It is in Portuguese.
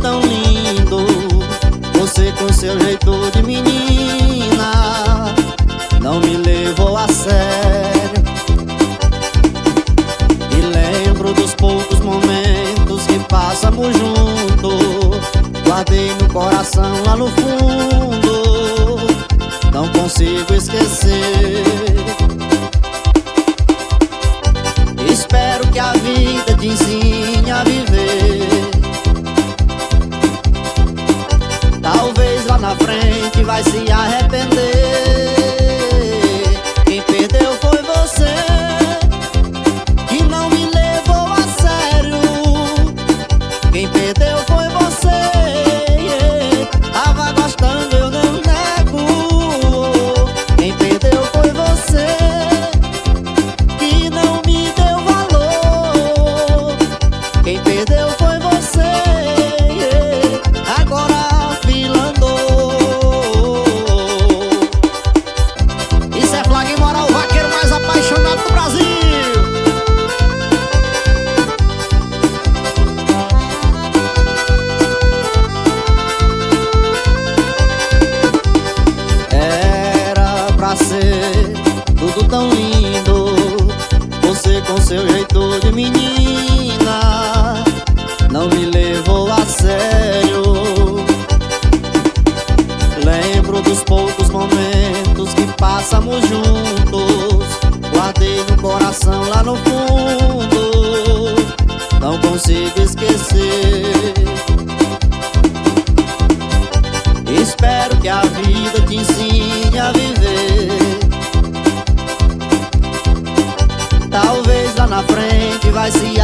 tão lindo. Você com seu jeito de menina Não me levou a sério. Me lembro dos poucos momentos que passamos juntos Guardei no coração lá no fundo. Não consigo esquecer. Espero que a vida te ensine frente vai se arrepender. passamos juntos Guardei no coração lá no fundo. Não consigo esquecer. Espero que a vida te ensine a viver. Talvez lá na frente vai se